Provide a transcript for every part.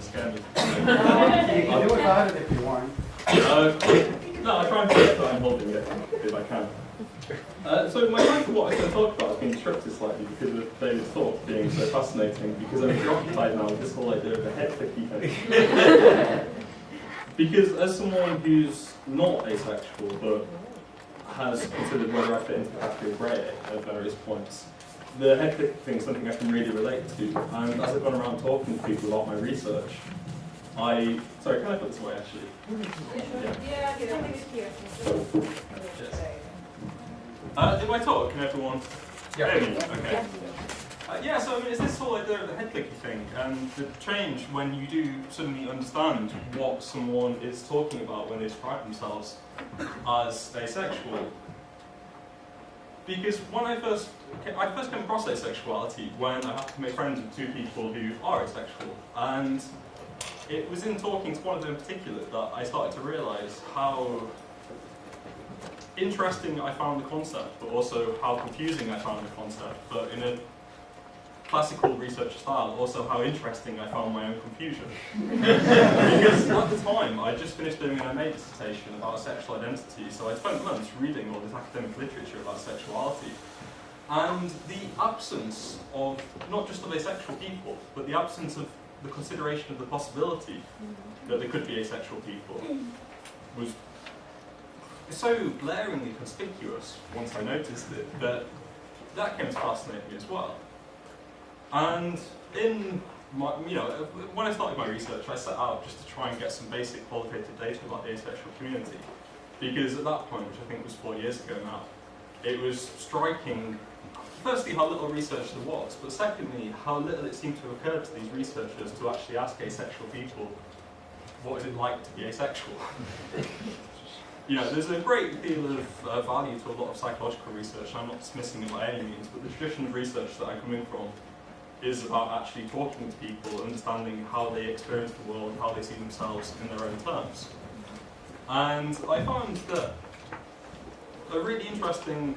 don't scare me. you can do without it if you want. Uh, no, I try and forget that I'm holding it if I can. Uh, so my plan for what I was going to talk about has been disrupted slightly because of David's talk being so fascinating, because I'm preoccupied now with this whole idea of the head thing. because as someone who's not asexual but has considered whether I fit into the category of grey at various points, the head click thing is something I can really relate to. And as I've gone around talking to people about my research, I sorry, can I put this away actually? Yeah, it's here. Uh, in my talk, can everyone Yeah. hear me? Okay. Uh, yeah, so I mean, it's this whole idea of the head clicky thing, and the change when you do suddenly understand what someone is talking about when they describe themselves as asexual. Because when I first, I first came across asexuality when I had to make friends with two people who are asexual, and it was in talking to one of them in particular that I started to realise how interesting I found the concept, but also how confusing I found the concept, but in a classical research style, also how interesting I found my own confusion. because at the time, I just finished doing an MA dissertation about sexual identity, so I spent months reading all this academic literature about sexuality. And the absence of, not just of asexual people, but the absence of the consideration of the possibility mm-hmm. that there could be asexual people was so glaringly conspicuous once I noticed it that that came to fascinate me as well. And in my, you know, when I started my research, I set out just to try and get some basic qualitative data about the asexual community. Because at that point, which I think was four years ago now, it was striking, firstly, how little research there was, but secondly, how little it seemed to have occurred to these researchers to actually ask asexual people, what is it like to be asexual? you know, there's a great deal of uh, value to a lot of psychological research, I'm not dismissing it by any means, but the tradition of research that I'm coming from is about actually talking to people, understanding how they experience the world, how they see themselves in their own terms. And I found that a really interesting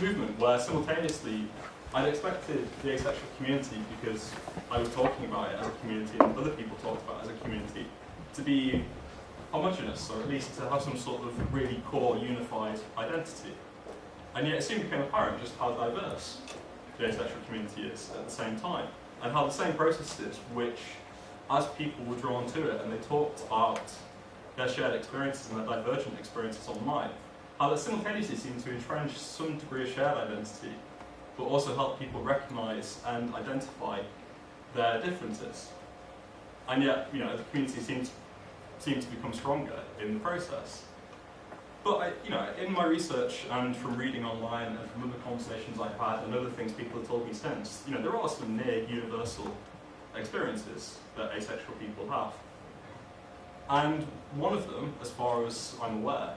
movement where simultaneously I'd expected the asexual community, because I was talking about it as a community and other people talked about it as a community, to be homogenous, or at least to have some sort of really core unified identity. And yet it soon became apparent just how diverse the asexual community is at the same time, and how the same processes which, as people were drawn to it and they talked about their shared experiences and their divergent experiences online, how that simultaneously seemed to entrench some degree of shared identity, but also help people recognise and identify their differences. And yet, you know, the community seemed to, seemed to become stronger in the process. But I, you know, in my research and from reading online and from other conversations I've had and other things people have told me since, you know, there are some near universal experiences that asexual people have. And one of them, as far as I'm aware,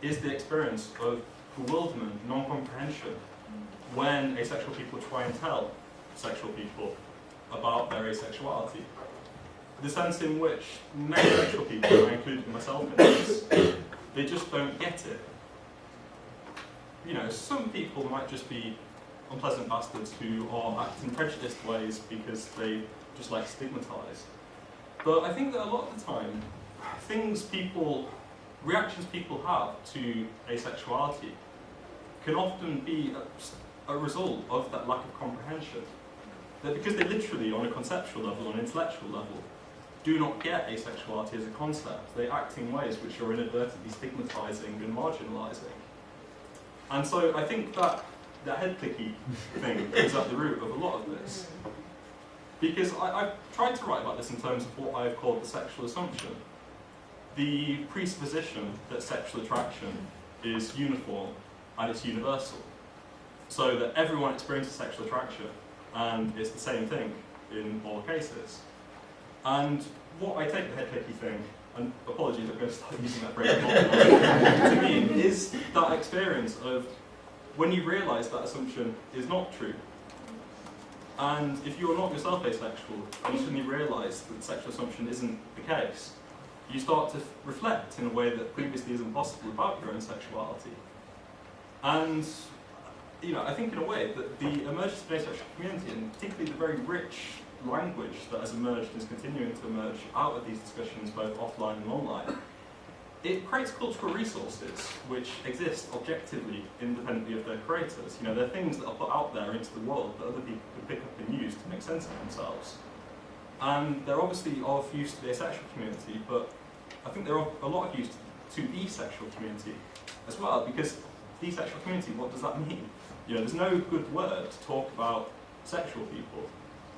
is the experience of bewilderment, non-comprehension, when asexual people try and tell sexual people about their asexuality. The sense in which many sexual people, I include myself in this, they just don't get it. You know, some people might just be unpleasant bastards who are acting prejudiced ways because they just like stigmatise. But I think that a lot of the time, things people, reactions people have to asexuality can often be a, a result of that lack of comprehension. That because they literally, on a conceptual level, on an intellectual level, do not get asexuality as a concept. They act in ways which are inadvertently stigmatizing and marginalizing. And so I think that the head clicky thing is at the root of a lot of this. Because I, have tried to write about this in terms of what I've called the sexual assumption. The presupposition that sexual attraction is uniform and it's universal. So that everyone experiences sexual attraction and it's the same thing in all cases. And what I take the head clicky thing, and apologies, I'm going to start using that phrase to mean, is that experience of when you realise that assumption is not true. And if you're not yourself asexual, and you suddenly realise that sexual assumption isn't the case, you start to reflect in a way that previously isn't possible about your own sexuality. And you know, I think in a way that the emergence of the asexual community, and particularly the very rich language that has emerged and is continuing to emerge out of these discussions, both offline and online, it creates cultural resources which exist objectively, independently of their creators. You know, they're things that are put out there into the world that other people can pick up and use to make sense of themselves. And they're obviously of use to the asexual community, but I think they're of a lot of use to the sexual community as well, because the sexual community, what does that mean? You know, there's no good word to talk about sexual people.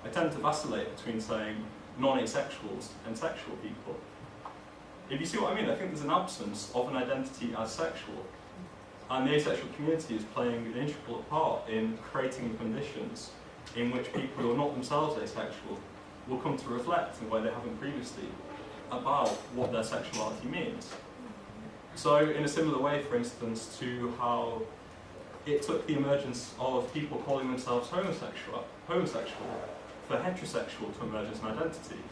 I tend to vacillate between saying non-asexuals and sexual people. If you see what I mean, I think there's an absence of an identity as sexual. And the asexual community is playing an integral part in creating conditions in which people who are not themselves asexual will come to reflect in a way they haven't previously about what their sexuality means. So in a similar way, for instance, to how it took the emergence of people calling themselves homosexual, homosexual for heterosexual to emerge as an identity.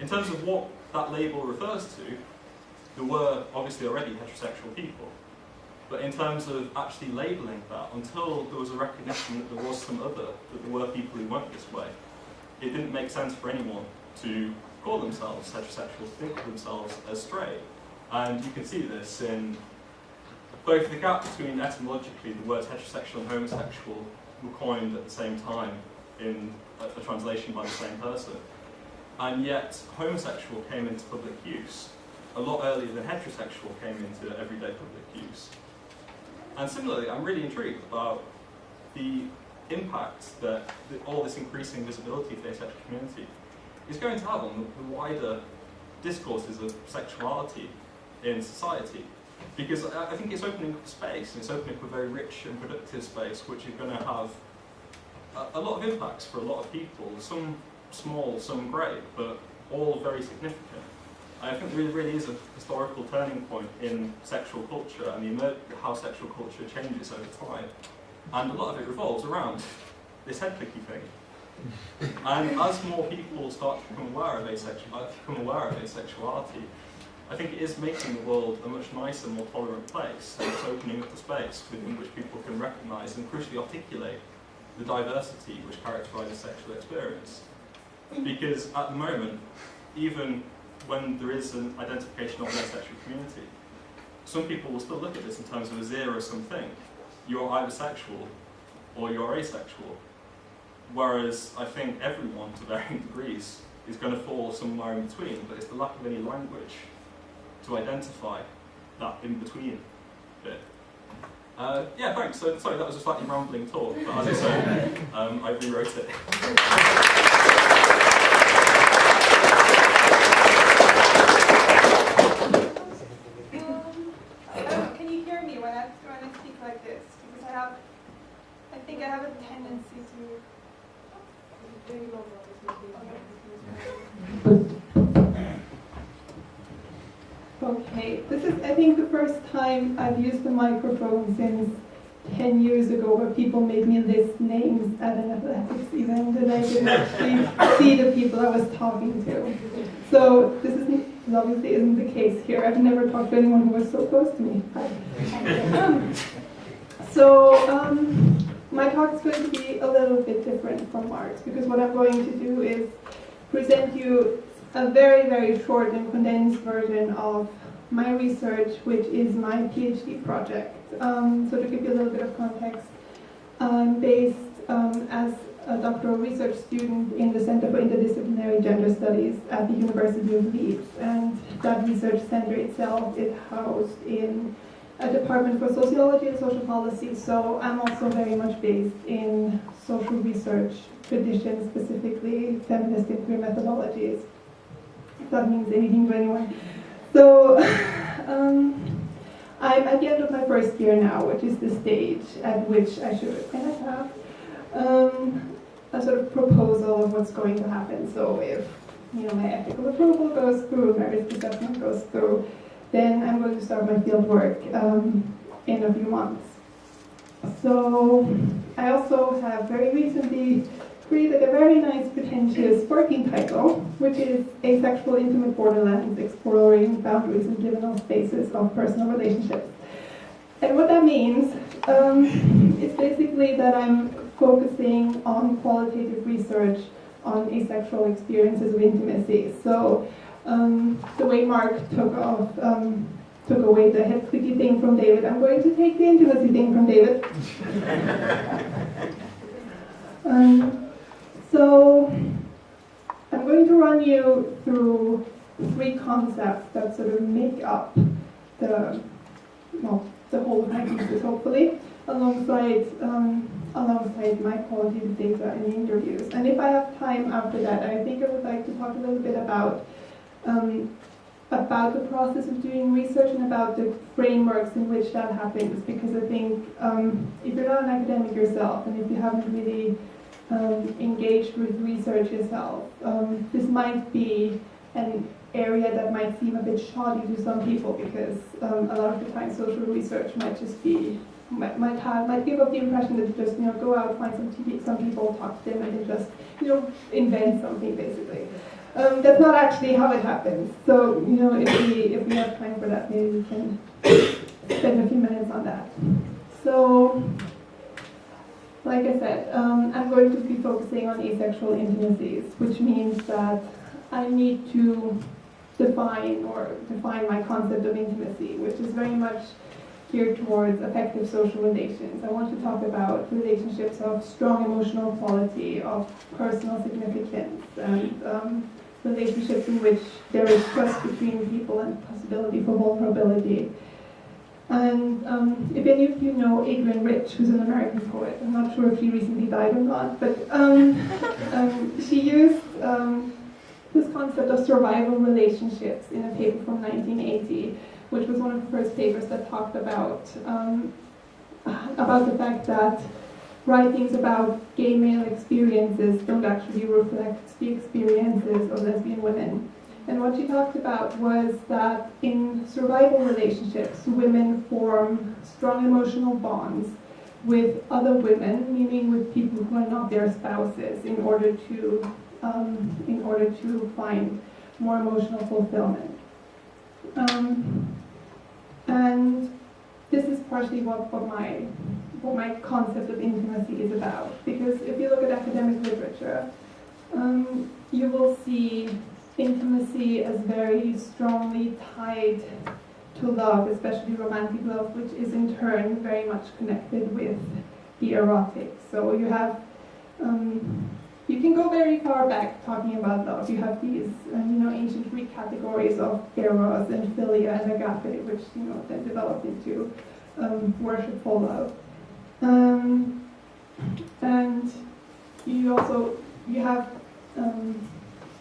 In terms of what that label refers to, there were obviously already heterosexual people. But in terms of actually labelling that, until there was a recognition that there was some other, that there were people who weren't this way, it didn't make sense for anyone to call themselves heterosexual, think of themselves as straight. And you can see this in both the gap between etymologically the words heterosexual and homosexual were coined at the same time in a, a translation by the same person. And yet homosexual came into public use a lot earlier than heterosexual came into everyday public use. And similarly, I'm really intrigued about the impact that the, all this increasing visibility of the asexual community is going to have on the, the wider discourses of sexuality in society. Because I, I think it's opening up space, and it's opening up a very rich and productive space, which is going to have a, a lot of impacts for a lot of people, some small, some great, but all very significant. I think there really, is a historical turning point in sexual culture and the how sexual culture changes over time. And a lot of it revolves around this head clicky thing. And as more people start to become aware of, asexual, uh, become aware of asexuality, I think it is making the world a much nicer, more tolerant place, and it's opening up the space within which people can recognise and crucially articulate the diversity which characterises sexual experience. Because at the moment, even when there is an identification of an sexual community, some people will still look at this in terms of a zero-sum thing. You're either sexual or you're asexual. Whereas I think everyone, to varying degrees, is going to fall somewhere in between, but it's the lack of any language to identify that in-between bit. Uh, yeah, thanks. So, sorry, that was a slightly rambling talk, but as I say, um, I rewrote it. Um, can you hear me when I, when I speak like this? Because I have, I think I have a tendency to. Okay, this is, I think, the first time I've used the microphone since 10 years ago where people made me list names at an athletics event and I didn't actually see the people I was talking to. So this isn't, obviously isn't the case here. I've never talked to anyone who was so close to me. Um, so um, my talk is going to be a little bit different from Mark's because what I'm going to do is present you a very, very short and condensed version of my research, which is my PhD project. Um, so to give you a little bit of context, I'm based um, as a doctoral research student in the Center for Interdisciplinary Gender Studies at the University of Leeds. And that research center itself is housed in a department for sociology and social policy, so I'm also very much based in social research traditions, specifically feminist queer methodologies if that means anything to anyone. So um, I'm at the end of my first year now, which is the stage at which I should kind of have um, a sort of proposal of what's going to happen. So if you know my ethical approval goes through, my risk assessment goes through, then I'm going to start my field work um, in a few months. So I also have very recently created a very nice pretentious working title, which is Asexual Intimate Borderlands, Exploring Boundaries and Liminal Spaces of Personal Relationships. And what that means um, is basically that I'm focusing on qualitative research on asexual experiences of intimacy. So um, the way Mark took off, um, took away the head clicky thing from David, I'm going to take the intimacy thing from David. so I'm going to run you through three concepts that sort of make up the, well, the whole hypothesis, hopefully, alongside, um, alongside my qualitative data and interviews. And if I have time after that, I think I would like to talk a little bit about um, about the process of doing research and about the frameworks in which that happens, because I think um, if you're not an academic yourself and if you haven't really um, engaged with research yourself, um, this might be an area that might seem a bit shoddy to some people because um, a lot of the time social research might just be might, might have might give off the impression that you just you know go out find some TV, some people talk to them and then just you know invent something basically. Um, that's not actually how it happens. So you know if we if we have time for that maybe we can spend a few minutes on that. So like I said, um, I'm going to be focusing on asexual intimacies, which means that I need to define or define my concept of intimacy, which is very much geared towards effective social relations. I want to talk about relationships of strong emotional quality, of personal significance, and um, relationships in which there is trust between people and possibility for vulnerability. And um, if any of you know Adrienne Rich, who's an American poet, I'm not sure if she recently died or not, but um, um, she used um, this concept of survival relationships in a paper from 1980, which was one of the first papers that talked about um, about the fact that writings about gay male experiences don't actually reflect the experiences of lesbian women. And what she talked about was that in survival relationships, women form strong emotional bonds with other women, meaning with people who are not their spouses, in order to um, in order to find more emotional fulfillment. Um, and this is partially what, what my what my concept of intimacy is about. Because if you look at academic literature, um, you will see intimacy is very strongly tied to love, especially romantic love, which is in turn very much connected with the erotic. So you have, um, you can go very far back talking about love. You have these, uh, you know, ancient Greek categories of eros and philia and agape, which you know then developed into um, worshipful love. Um, and you also you have um,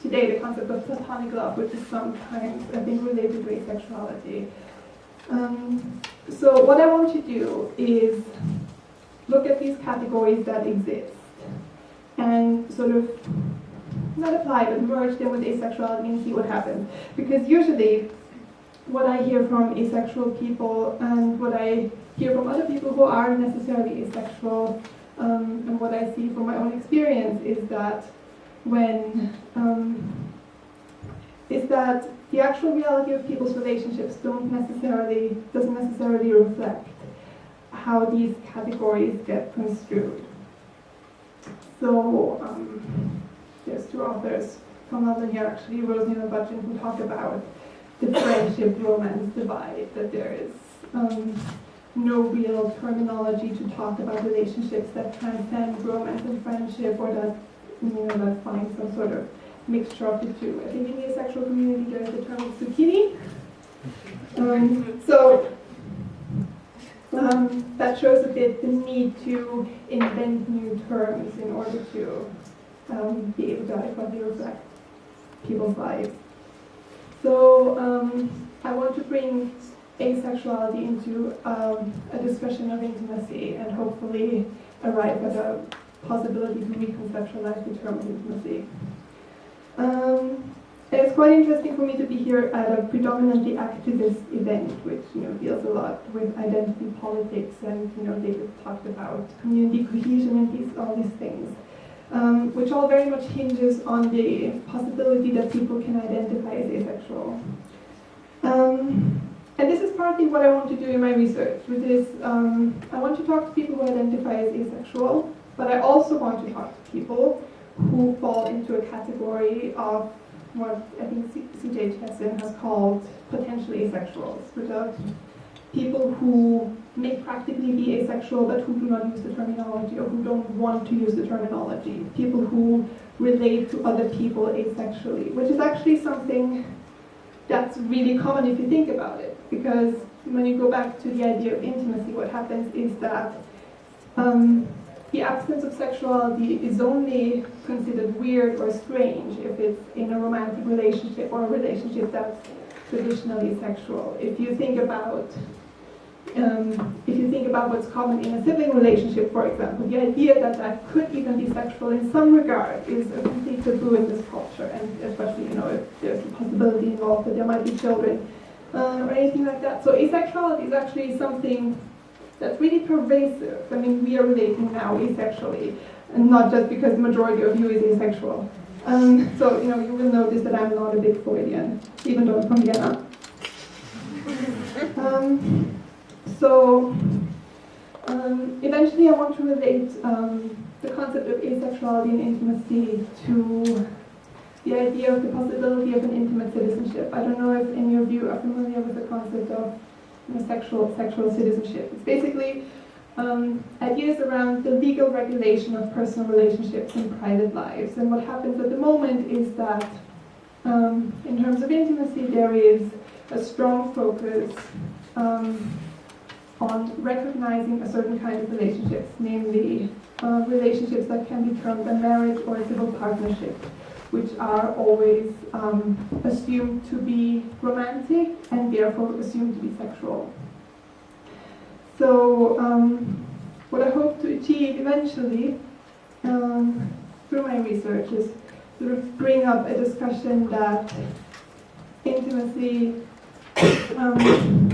today the concept of platonic love, which is sometimes I think related to asexuality. Um, so what I want to do is look at these categories that exist and sort of not apply but merge them with asexuality and see what happens. Because usually what I hear from asexual people and what I hear from other people who aren't necessarily asexual um, and what I see from my own experience is that when um, is that the actual reality of people's relationships don't necessarily doesn't necessarily reflect how these categories get construed. So um, there's two authors from London here actually, Roseneil and Budgeon, who talk about the friendship romance divide, that there is um, no real terminology to talk about relationships that transcend romance and friendship or that you know that find some sort of mixture of the two. I think in the asexual community there's the term zucchini. Um, so um, that shows a bit the need to invent new terms in order to um, be able to adequately reflect people's lives. So um, I want to bring asexuality into um, a discussion of intimacy and hopefully arrive at a possibility to reconceptualize the term intimacy. Um, it's quite interesting for me to be here at a predominantly activist event, which you know deals a lot with identity politics, and you know David talked about community cohesion and these all these things, um, which all very much hinges on the possibility that people can identify as asexual. Um, and this is partly what I want to do in my research, which is um, I want to talk to people who identify as asexual, but I also want to talk to people who fall into a category of what I think C.J. Chasin has called potentially asexuals, which are people who may practically be asexual but who do not use the terminology or who don't want to use the terminology. People who relate to other people asexually, which is actually something that's really common if you think about it. Because when you go back to the idea of intimacy, what happens is that um, the absence of sexuality is only considered weird or strange if it's in a romantic relationship or a relationship that's traditionally sexual. If you think about um, if you think about what's common in a sibling relationship, for example, the idea that that could even be sexual in some regard is a complete taboo in this culture, and especially, you know, if there's a possibility involved that there might be children uh, or anything like that. So asexuality is actually something that's really pervasive. I mean, we are relating now asexually, and not just because the majority of you is asexual. Um, so, you know, you will notice that I'm not a big Freudian, even though I'm from Vienna. Um, so um, eventually I want to relate um, the concept of asexuality and intimacy to the idea of the possibility of an intimate citizenship. I don't know if any of you are familiar with the concept of sexual, sexual citizenship. It's basically um, ideas around the legal regulation of personal relationships and private lives. And what happens at the moment is that um, in terms of intimacy, there is a strong focus um, on recognizing a certain kind of relationships, namely uh, relationships that can be termed a marriage or a civil partnership, which are always um, assumed to be romantic and therefore assumed to be sexual. So um, what I hope to achieve eventually um, through my research is sort of bring up a discussion that intimacy um,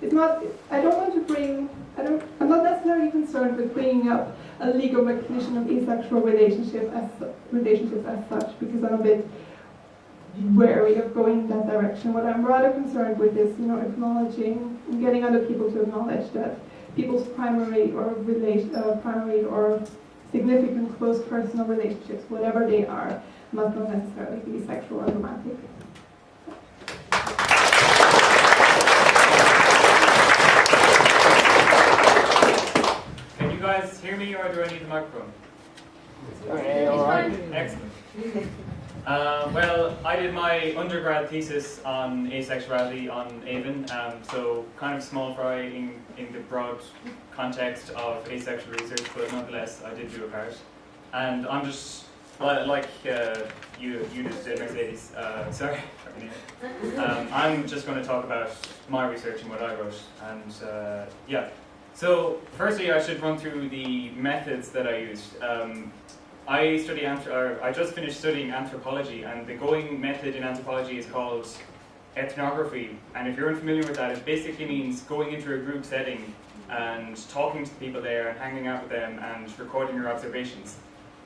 it's not, I don't want to bring, I don't, I'm not necessarily concerned with bringing up a legal recognition of asexual relationship as, relationships as such, because I'm a bit wary of going in that direction. What I'm rather concerned with is, you know, acknowledging, getting other people to acknowledge that people's primary or relation, uh, primary or significant close personal relationships, whatever they are, must not necessarily be sexual or romantic. guys hear me or do I need the microphone? Okay, all right. Excellent. Uh, well, I did my undergrad thesis on asexuality on AVEN, um, so kind of small fry in, in the broad context of asexual research, but nonetheless, I did do a part. And I'm just, like uh, you, you just did, Mercedes, uh, sorry, um, I'm just going to talk about my research and what I wrote. And uh, yeah, so, firstly, I should run through the methods that I used. Um, I study, I just finished studying anthropology, and the going method in anthropology is called ethnography. And if you're unfamiliar with that, it basically means going into a group setting and talking to the people there and hanging out with them and recording your observations.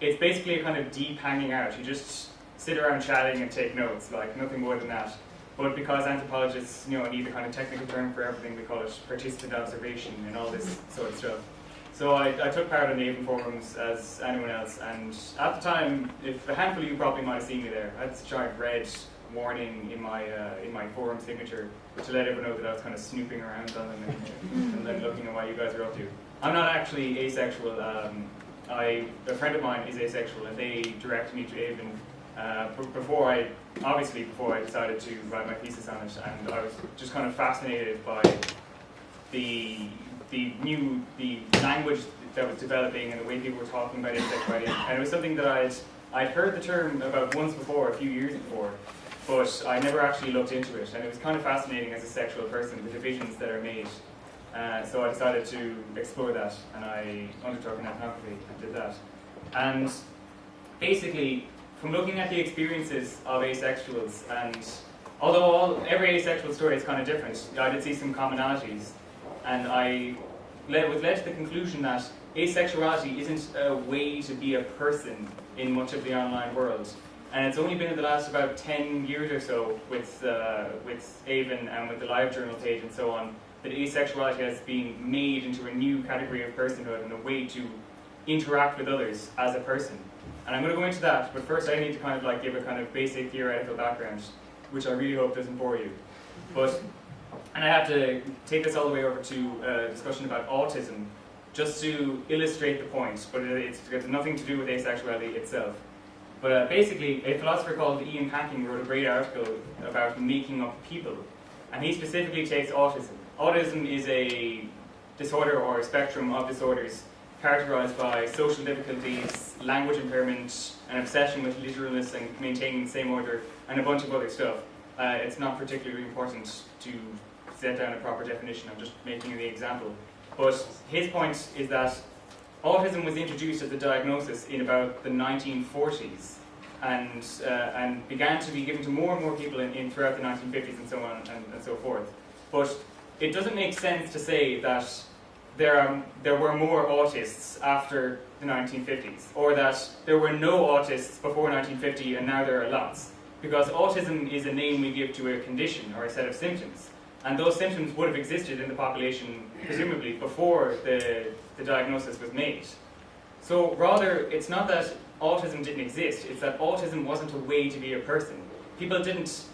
It's basically a kind of deep hanging out. You just sit around chatting and take notes, like nothing more than that. But because anthropologists, you know, need a kind of technical term for everything, we call it participant observation and all this sort of stuff. So I, I took part in the AVEN forums as anyone else, and at the time, if a handful of you probably might have seen me there, I had this giant red warning in my uh, in my forum signature to let everyone know that I was kind of snooping around on them and, and then looking at what you guys are up to. I'm not actually asexual. Um, I a friend of mine is asexual, and they directed me to AVEN uh, before I, obviously before I decided to write my thesis on it, and I was just kind of fascinated by the the new the language that was developing and the way people were talking about asexuality, and it was something that I'd I'd heard the term about once before, a few years before, but I never actually looked into it, and it was kind of fascinating as a sexual person, the divisions that are made. Uh, so I decided to explore that, and I undertook an ethnography and did that. And basically, from looking at the experiences of asexuals, and although all, every asexual story is kind of different, I did see some commonalities, and I led, was led to the conclusion that asexuality isn't a way to be a person in much of the online world. And it's only been in the last about 10 years or so with, uh, with AVEN and with the LiveJournal page and so on, that asexuality has been made into a new category of personhood and a way to interact with others as a person. And I'm going to go into that, but first I need to kind of like give a kind of basic theoretical background, which I really hope doesn't bore you. But, and I have to take this all the way over to a discussion about autism, just to illustrate the point, but it- it's, it's nothing to do with asexuality itself. But uh, basically, a philosopher called Ian Hacking wrote a great article about making up people, and he specifically takes autism. Autism is a disorder or a spectrum of disorders characterized by social difficulties, language impairment, an obsession with literalness and maintaining the same order, and a bunch of other stuff. Uh, it's not particularly important to set down a proper definition, I'm just making the example. But his point is that autism was introduced as a diagnosis in about the 1940s and, uh, and began to be given to more and more people in, in throughout the 1950s and so on and, and so forth. But it doesn't make sense to say that there, are, there were more autists after the 1950s, or that there were no autists before 1950 and now there are lots. Because autism is a name we give to a condition or a set of symptoms. And those symptoms would have existed in the population, presumably, before the, the diagnosis was made. So rather, it's not that autism didn't exist, it's that autism wasn't a way to be a person. People didn't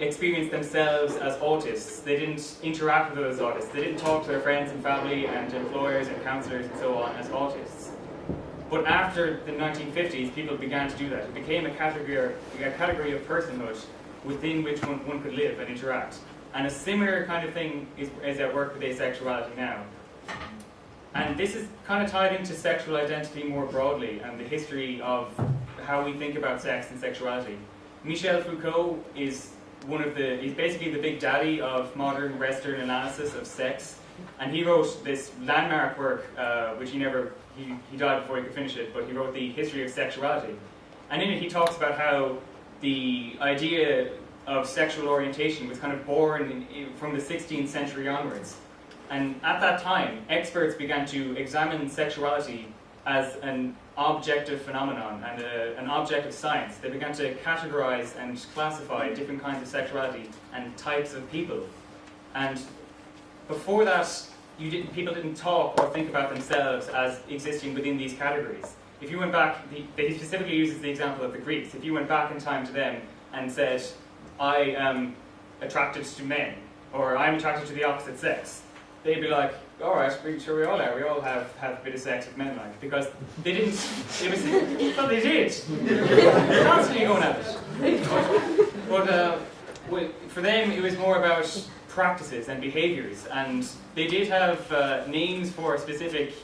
experience themselves as autists. They didn't interact with those as autists. They didn't talk to their friends and family and employers and counselors and so on as autists. But after the 1950s, people began to do that. It became a category, a category of personhood within which one, one could live and interact. And a similar kind of thing is, is at work with asexuality now. And this is kind of tied into sexual identity more broadly and the history of how we think about sex and sexuality. Michel Foucault is one of the, he's basically the big daddy of modern Western analysis of sex. And he wrote this landmark work, uh, which he never, he, he died before he could finish it, but he wrote The History of Sexuality. And in it he talks about how the idea of sexual orientation was kind of born in, in, from the 16th century onwards. And at that time, experts began to examine sexuality as an objective phenomenon and a, an object of science. They began to categorize and classify different kinds of sexuality and types of people. And before that, you didn't, people didn't talk or think about themselves as existing within these categories. If you went back, he specifically uses the example of the Greeks. If you went back in time to them and said, I am attracted to men, or I'm attracted to the opposite sex, they'd be like, all right, we, sure we all are. We all have, have a bit of sex with men, like because they didn't. It was well, they did. They're constantly going at it. But uh, for them, it was more about practices and behaviours, and they did have uh, names for specific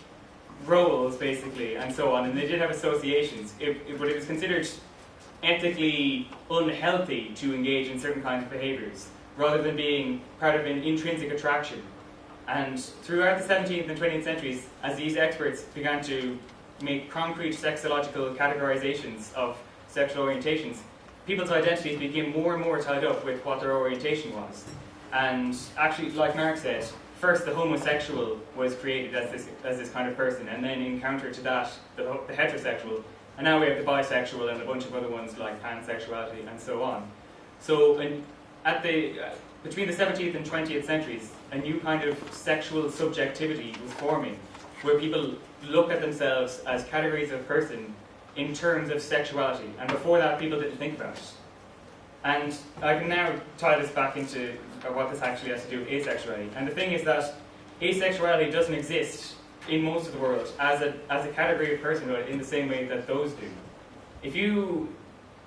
roles, basically, and so on, and they did have associations. It, it, but it was considered ethically unhealthy to engage in certain kinds of behaviours, rather than being part of an intrinsic attraction. And throughout the 17th and 20th centuries, as these experts began to make concrete sexological categorizations of sexual orientations, people's identities became more and more tied up with what their orientation was. And actually, like Mark said, first the homosexual was created as this, as this kind of person, and then in counter to that, the, the heterosexual. And now we have the bisexual and a bunch of other ones like pansexuality and so on. So, and at the, between the 17th and 20th centuries, a new kind of sexual subjectivity was forming, where people look at themselves as categories of person in terms of sexuality. And before that, people didn't think about it. And I can now tie this back into what this actually has to do with asexuality. And the thing is that asexuality doesn't exist in most of the world as a, as a category of personhood in the same way that those do. If you,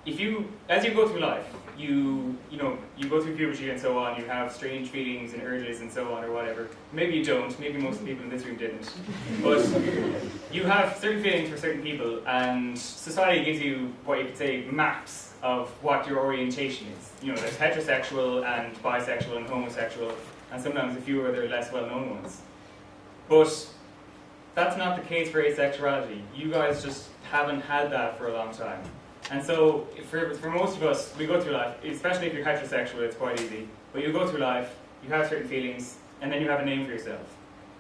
if you, as you go through life, you, you know, you go through puberty and so on, you have strange feelings and urges and so on or whatever. Maybe you don't, maybe most of the people in this room didn't. But you have certain feelings for certain people and society gives you what you could say maps of what your orientation is. You know, there's heterosexual and bisexual and homosexual and sometimes a few other less well-known ones. But that's not the case for asexuality. You guys just haven't had that for a long time. And so, for, for most of us, we go through life, especially if you're heterosexual, it's quite easy. But you go through life, you have certain feelings, and then you have a name for yourself.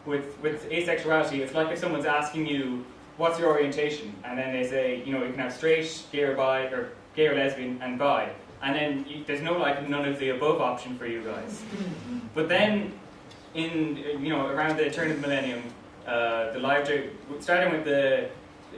With, with asexuality, it's like if someone's asking you, what's your orientation? And then they say, you know, you can have straight, gay or bi, or gay or lesbian, and bi. And then you, there's no like none of the above option for you guys. But then, in you know around the turn of the millennium, uh, the live starting with the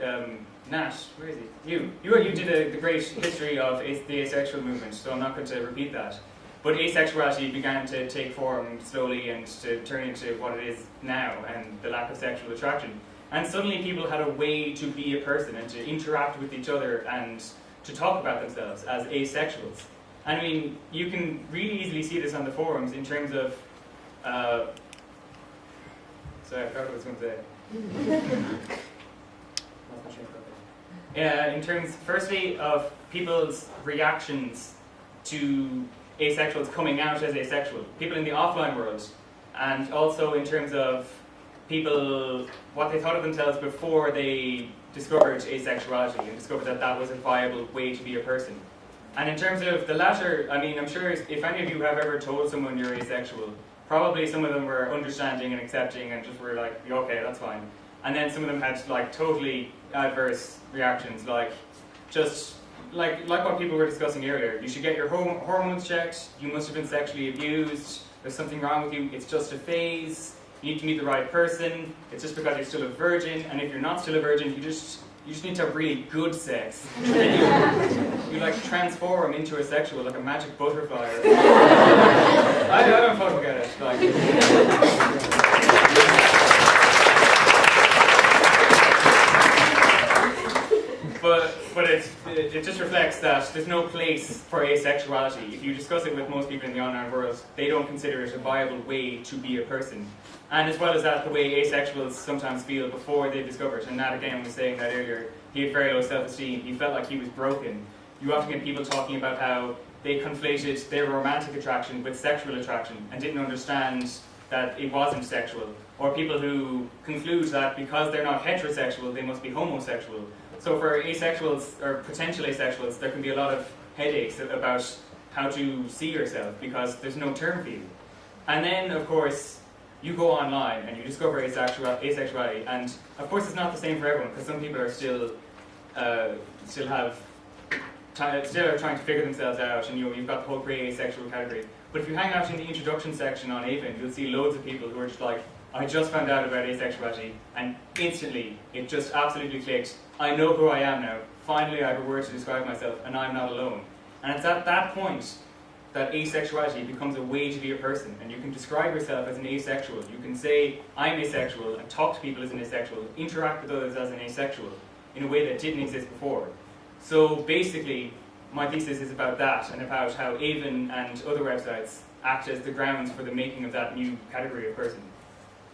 um, Nat, where is he? You. You, you did a, the great history of the asexual movement, so I'm not going to repeat that. But asexuality began to take form slowly and to turn into what it is now, and the lack of sexual attraction. And suddenly people had a way to be a person and to interact with each other and to talk about themselves as asexuals. I mean, you can really easily see this on the forums in terms of. Uh, sorry, I forgot what I was going to say. Uh, in terms, firstly, of people's reactions to asexuals coming out as asexual, people in the offline world, and also in terms of people what they thought of themselves before they discovered asexuality and discovered that that was a viable way to be a person. And in terms of the latter, I mean, I'm sure if any of you have ever told someone you're asexual, probably some of them were understanding and accepting and just were like, okay, that's fine. And then some of them had like totally adverse reactions, like just like like what people were discussing earlier. You should get your horm- hormones checked. You must have been sexually abused. There's something wrong with you. It's just a phase. You need to meet the right person. It's just because you're still a virgin. And if you're not still a virgin, you just you just need to have really good sex. You, you like transform into a sexual, like a magic butterfly. I, I don't fucking get it. Like, it, just reflects that there's no place for asexuality. If you discuss it with most people in the online world, they don't consider it a viable way to be a person. And as well as that, the way asexuals sometimes feel before they discover it. And Nat again was saying that earlier. He had very low self-esteem. He felt like he was broken. You often get people talking about how they conflated their romantic attraction with sexual attraction and didn't understand that it wasn't sexual. Or people who conclude that because they're not heterosexual, they must be homosexual. So for asexuals or potential asexuals, there can be a lot of headaches about how to see yourself because there's no term for you. And then, of course, you go online and you discover asexual- asexuality, and of course, it's not the same for everyone because some people are still uh, still have still are trying to figure themselves out, and you know, you've got the whole grey asexual category. But if you hang out in the introduction section on AVEN, you'll see loads of people who are just like, I just found out about asexuality, and instantly it just absolutely clicked. I know who I am now. Finally, I have a word to describe myself, and I'm not alone. And it's at that point that asexuality becomes a way to be a person, and you can describe yourself as an asexual. You can say, I'm asexual, and talk to people as an asexual, interact with others as an asexual in a way that didn't exist before. So basically, my thesis is about that and about how AVEN and other websites act as the grounds for the making of that new category of person.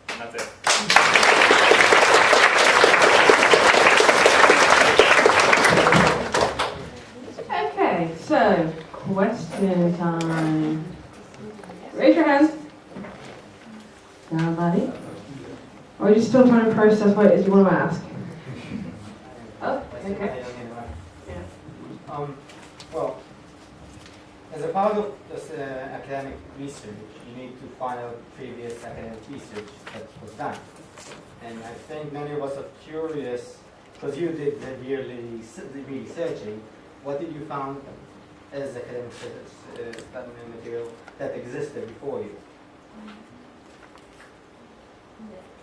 And that's it. Okay, so question time. Raise your hand. Nobody? Or are you still trying to process what it is you want to ask? Oh, okay. Um, well, as a part of this uh, academic research, you need to find out previous academic research that was done. And I think many of us are curious, because you did the yearly s- the researching, what did you find as academic s- uh, study material that existed before you?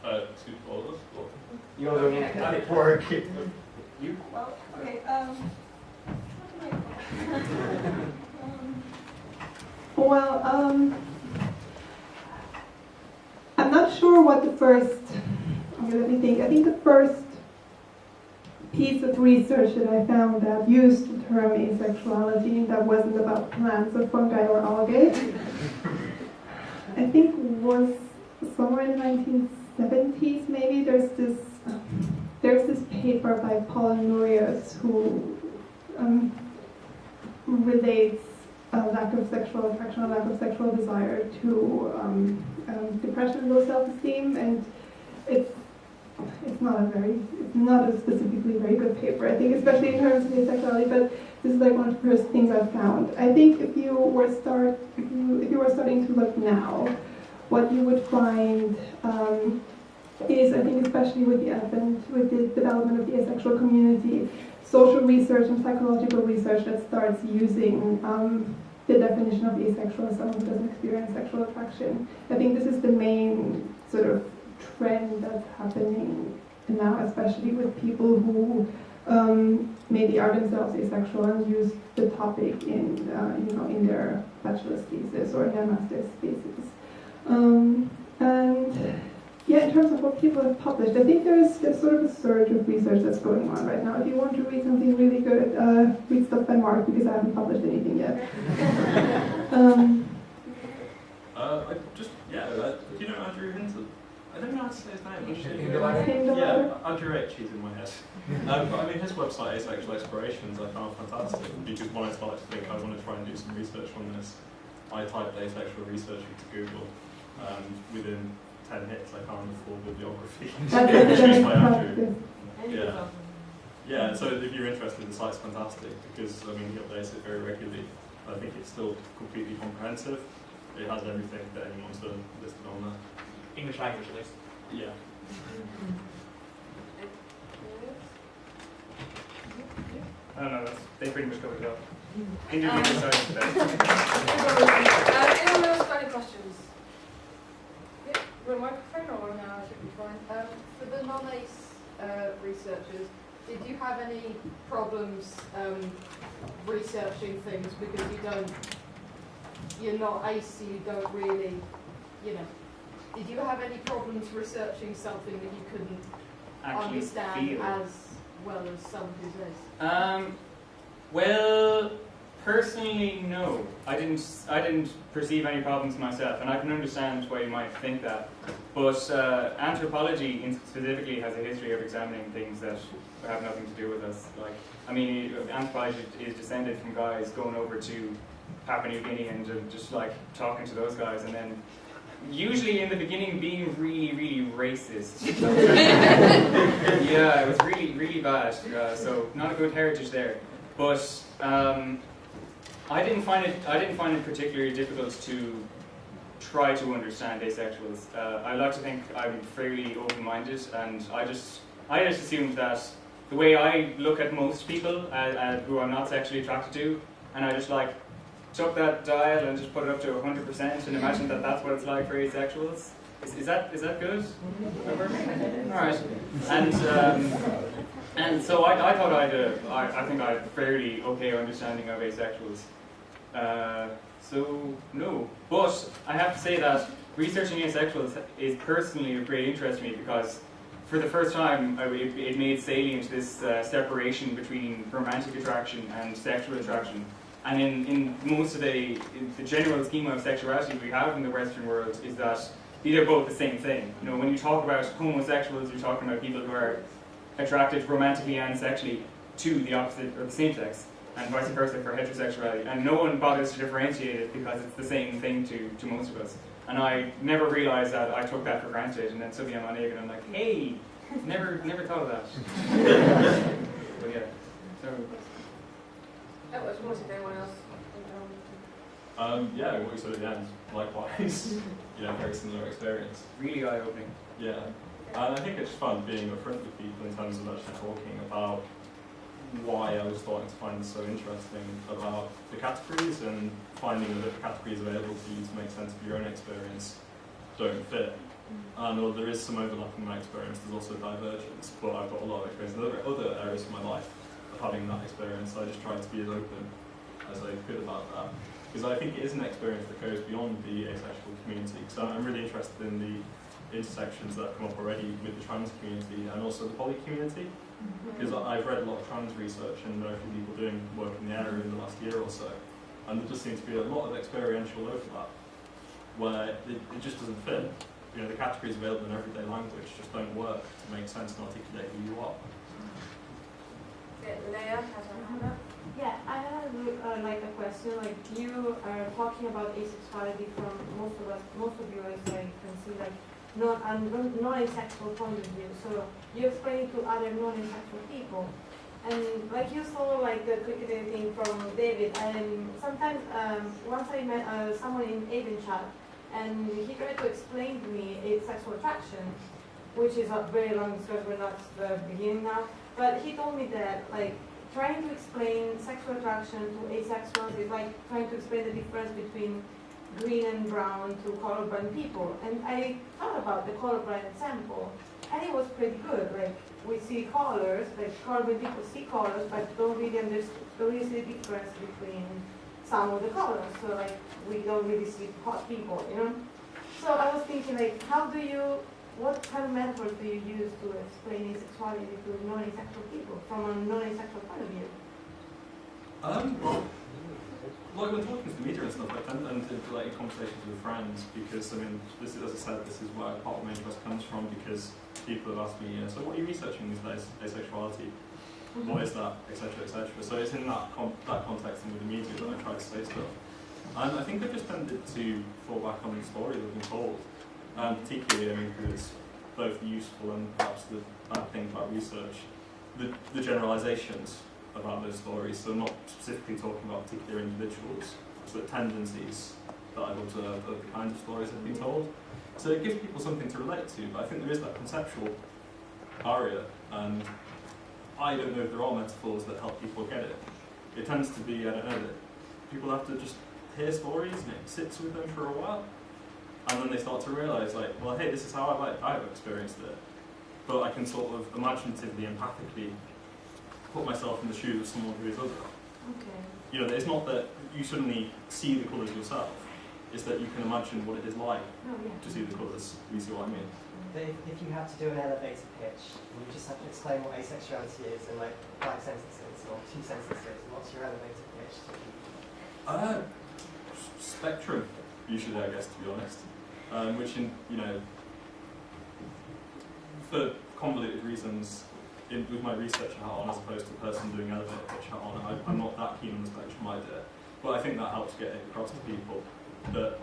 Uh, two folders. Or You're doing academic work. You? Well, okay, um, what I- Um, Well, um, I'm not sure what the first, okay, let me think, I think the first piece of research that I found that used the term asexuality that wasn't about plants or fungi or algae, I think was somewhere in the 1970s maybe, there's this, there's this paper by Paul Nurius who um, relates a lack of sexual attraction, a lack of sexual desire to um, um, depression and low self-esteem, and it's it's not a very it's not a specifically very good paper, I think, especially in terms of asexuality. But this is like one of the first things I found. I think if you were start if you, if you were starting to look now, what you would find um, is, I think, especially with the advent, with the development of the asexual community, social research and psychological research that starts using um, the definition of asexual as someone who doesn't experience sexual attraction. I think this is the main sort of trend that's happening now, especially with people who um, maybe are themselves asexual and use the topic in, uh, you know, in their bachelor's thesis or their master's thesis. Um, and yeah, in terms of what people have published, I think there's, there's sort of a surge of research that's going on right now. If you want to read something really good, uh, read stuff by Mark because I haven't published anything yet. um, Uh, I just, yeah, uh, do you know Andrew Hinton? I don't know how to say his name actually. In the library? Yeah, Andrew H. He's in my head. Um, but I mean, his website, Asexual Explorations, I found fantastic because when I started to think I want to try and do some research on this, I typed asexual research into Google. Um, within 10 hits, I found the full bibliography that's by Andrew. Yeah. Yeah, so if you're interested, the site's fantastic because I mean he updates it very regularly. I think it's still completely comprehensive. It has everything that anyone's done listed on there. English language at least. Yeah. I don't know, that's, they pretty much covered it up. Interview decided today. Uh, anyone else got any questions? Yeah, with a microphone or no, I should be fine. Um, for the non-ACE uh, researchers, did you have any problems um, researching things because you don't, you're not ACE, so you don't really, you know, did you have any problems researching something that you couldn't Actually understand feel. as well as someone who's ACE? Um, well, personally, no. I didn't. I didn't perceive any problems myself, and I can understand why you might think that. But uh, anthropology, in specifically, has a history of examining things that have nothing to do with us. Like, I mean, anthropology is descended from guys going over to Papua New Guinea and just like talking to those guys, and then usually in the beginning being really, really racist. yeah, it was really, really bad. Uh, so not a good heritage there. But um, I didn't find it. I didn't find it particularly difficult to try to understand asexuals. Uh, I like to think I'm fairly open-minded, and I just I just assumed that the way I look at most people uh, uh, who I'm not sexually attracted to, and I just like took that dial and just put it up to 100% and imagine that that's what it's like for asexuals. Is, is that is that good? All right. And um, and so I, I thought I'd uh, I, I think I had a fairly okay understanding of asexuals. Uh, so no, but I have to say that researching asexuals is personally of great interest to me because for the first time I, it, it made salient this uh, separation between romantic attraction and sexual attraction. And in, in most of the, the general schema of sexuality we have in the Western world is that these are both the same thing. You know, when you talk about homosexuals, you're talking about people who are attracted romantically and sexually to the opposite or the same sex, and vice versa for heterosexuality. And no one bothers to differentiate it because it's the same thing to, to most of us. And I never realized that I took that for granted, and then suddenly I'm on egg and I'm like, hey, never never thought of that. but yeah, so That was was if anyone else. Um, yeah, what you said at the end, likewise. you know, very similar experience. really eye opening. Yeah. And I think it's fun being upfront with people in terms of actually talking about why I was starting to find this so interesting about the categories and finding that the categories available to you to make sense of your own experience don't fit. And although there is some overlap in my experience, there's also divergence, but I've got a lot of experience in other, other areas of my life of having that experience. So I just tried to be as open as I could about that. Because I think it is an experience that goes beyond the asexual community. So I'm really interested in the intersections that have come up already with the trans community and also the poly community. Mm-hmm. Because I've read a lot of trans research and know a few people doing work in the area in the last year or so. And there just seems to be a lot of experiential overlap where it, it just doesn't fit. You know, the categories available in everyday language just don't work to make sense and articulate who you are. Yeah, I have uh, like a question. Like you are talking about asexuality from most of us, most of you, as I can see, like non and non-asexual point of view. So you explain it to other non-asexual people, and like you saw like the cricket thing from David. And sometimes um, once I met uh, someone in AVEN chat, and he tried to explain to me asexual attraction, which is a very long discussion. We're not the beginning now, but he told me that like trying to explain sexual attraction to asexuals is like trying to explain the difference between green and brown to colorblind people. And I thought about the colorblind example, and it was pretty good. Like we see colors, like color when people see colors, but don't really understand, don't really see the difference between some of the colors. So like we don't really see hot people, you know. So I was thinking like, how do you, what kind of metaphors do you use to explain asexuality to non-asexual people from a non-asexual point of view? Um, like when talking to the media and stuff, I tend to enter into like conversations with friends because I mean, this is as I said, this is where part of my interest comes from because people have asked me, you know, so what are you researching these days, asexuality? What is that, etc., etc. So it's in that con- that context and with the media that I try to say stuff. And I think I just tended to fall back on the story that I've been told, and particularly, I mean, because it's both useful and perhaps the bad thing about research, the, the generalizations about those stories. So not specifically talking about particular individuals, but tendencies that I've observed of the kinds of stories I've been told. So it gives people something to relate to, but I think there is that conceptual barrier, and I don't know if there are metaphors that help people get it. It tends to be, I don't know, that people have to just hear stories and it sits with them for a while, and then they start to realise, like, well, hey, this is how I like I've experienced it, but I can sort of imaginatively, empathically put myself in the shoes of someone who is other. Okay. You know, it's not that you suddenly see the colours yourself; it's that you can imagine what it is like Oh yeah. to see the colours. You see what I mean? But if, if you had to do an elevator pitch, and you just have to explain what asexuality is in like five sentences or two sentences, what's your elevator pitch? Uh, spectrum, usually, I guess, to be honest. Um, which, in you know, for convoluted reasons, in, with my research hat on, as opposed to the person doing elevator pitch hat on, I, I'm not that keen on the spectrum idea. But I think that helps get it across to people that,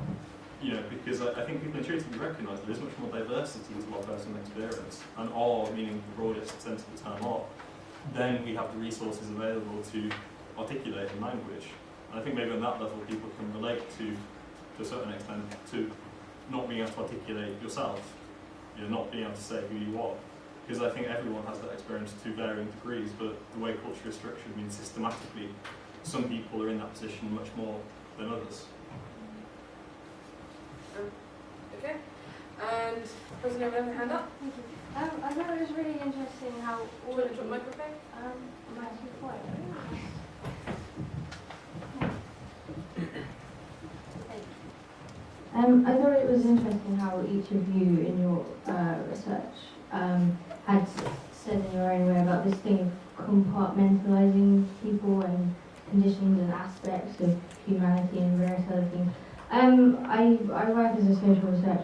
you know, because I, I think people intuitively recognise that there is much more diversity to our personal experience, and R, meaning the broadest sense of the term R, then we have the resources available to articulate in language. And I think maybe on that level people can relate to, to a certain extent, to not being able to articulate yourself, you know, not being able to say who you are. Because I think everyone has that experience to varying degrees, but the way culture is structured means systematically some people are in that position much more than others. Okay. And person over there, hand up. Thank you. Um, I thought it was really interesting how Do all you of want to you, microphone? um, am Um, I thought it was interesting how each of you in your uh, research um, had said in your own way about this thing of compartmentalizing people and conditions and aspects of humanity and various other things. Um, I, I work as a social researcher